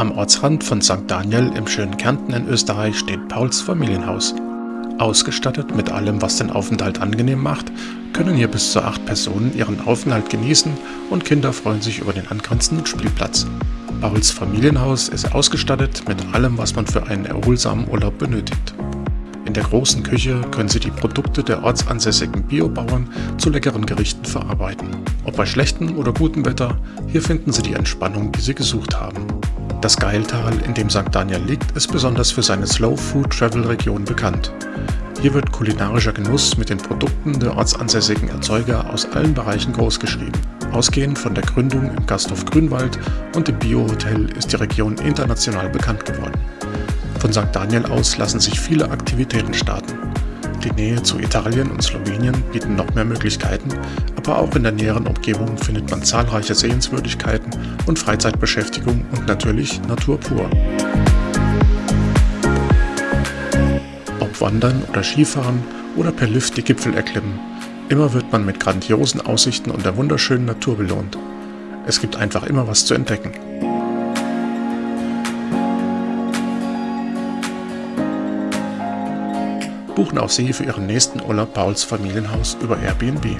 Am Ortsrand von St. Daniel im schönen Kärnten in Österreich steht Pauls Familienhaus. Ausgestattet mit allem, was den Aufenthalt angenehm macht, können hier bis zu acht Personen ihren Aufenthalt genießen und Kinder freuen sich über den angrenzenden Spielplatz. Pauls Familienhaus ist ausgestattet mit allem, was man für einen erholsamen Urlaub benötigt. In der großen Küche können Sie die Produkte der ortsansässigen Biobauern zu leckeren Gerichten verarbeiten. Ob bei schlechtem oder gutem Wetter, hier finden Sie die Entspannung, die Sie gesucht haben. Das Geiltal, in dem St. Daniel liegt, ist besonders für seine Slow Food Travel Region bekannt. Hier wird kulinarischer Genuss mit den Produkten der ortsansässigen Erzeuger aus allen Bereichen großgeschrieben. Ausgehend von der Gründung im Gasthof Grünwald und dem Bio-Hotel ist die Region international bekannt geworden. Von St. Daniel aus lassen sich viele Aktivitäten starten. Die Nähe zu Italien und Slowenien bieten noch mehr Möglichkeiten, aber auch in der näheren Umgebung findet man zahlreiche Sehenswürdigkeiten und Freizeitbeschäftigung und natürlich Natur pur. Ob Wandern oder Skifahren oder per Lift die Gipfel erklimmen, immer wird man mit grandiosen Aussichten und der wunderschönen Natur belohnt. Es gibt einfach immer was zu entdecken. Buchen auch Sie für Ihren nächsten Urlaub Pauls Familienhaus über Airbnb.